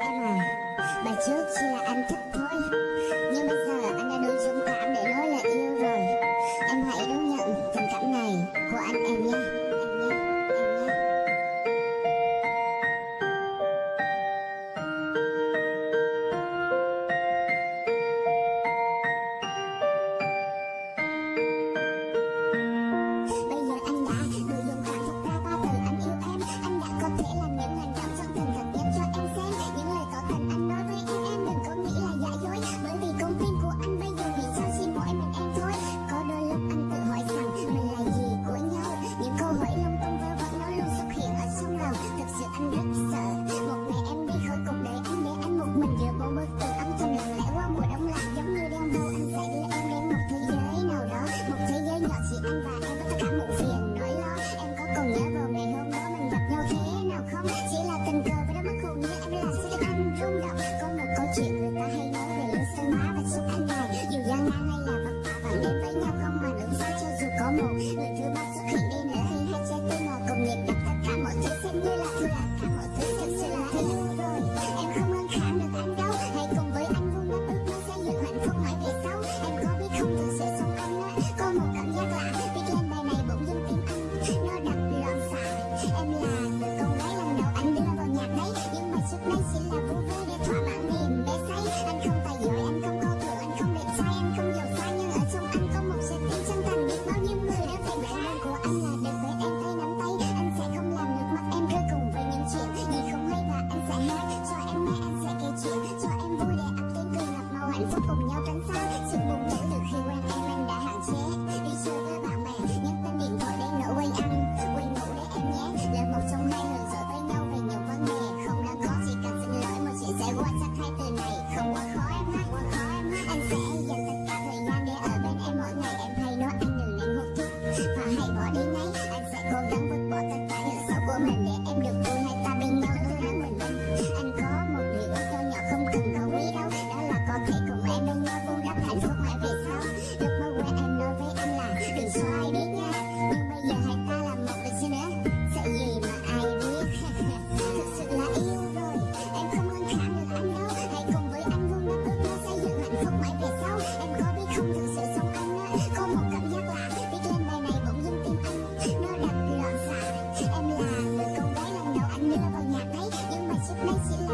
Em à Bà trước chỉ là anh thích thôi Look you. my 来，起。